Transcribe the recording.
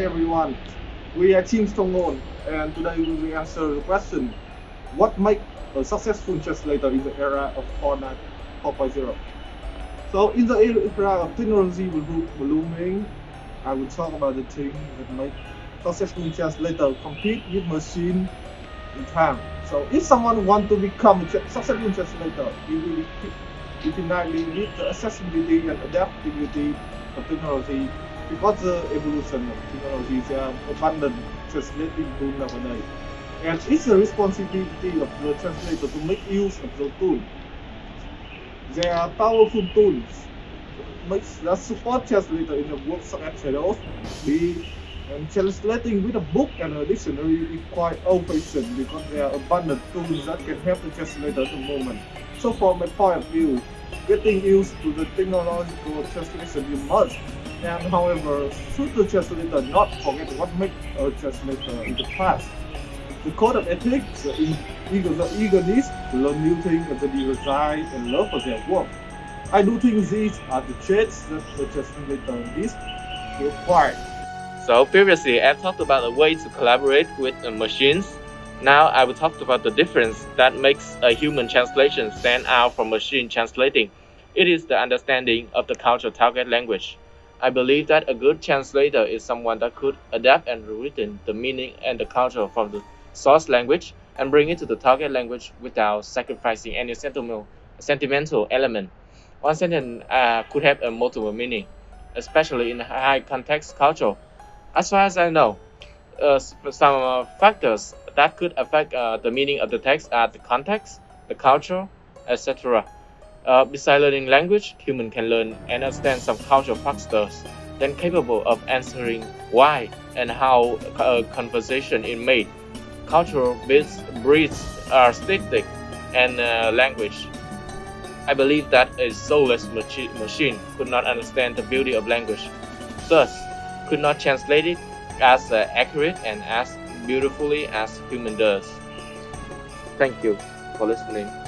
everyone. We are Team Stronghold, and today we will answer the question: What makes a successful translator in the era of Fortnite 4.0? So, in the era of technology blooming, I will talk about the things that make successful translator compete with machine in time. So, if someone want to become a successful translator, he will definitely need the accessibility and adaptability of technology because the evolution of technology is uh, an abundant translating tool nowadays. And it's the responsibility of the translator to make use of the tool. There are powerful tools that support translator in the work such as Shadows, B, and translating with a book and a dictionary is quite old-fashioned because there are abundant tools that can help the translator at the moment. So from my point of view, getting used to the technological translation is must. And however, should the translator not forget what makes a translator in the past? The code of ethics, the eagerness to learn new things and the desire and love for their work. I do think these are the traits that the translator needs to acquire. So previously I've talked about a way to collaborate with machines. Now I will talk about the difference that makes a human translation stand out from machine translating. It is the understanding of the cultural target language. I believe that a good translator is someone that could adapt and rewritten the meaning and the culture from the source language and bring it to the target language without sacrificing any sentimental, sentimental element. One sentence uh, could have a multiple meaning, especially in high context culture. As far as I know, uh, some uh, factors that could affect uh, the meaning of the text are the context, the culture, etc. Uh, besides learning language, human can learn and understand some cultural factors, then capable of answering why and how a uh, conversation is made cultural breeds aesthetic and uh, language. I believe that a soulless machi machine could not understand the beauty of language, thus could not translate it as uh, accurate and as beautifully as human does. Thank you for listening.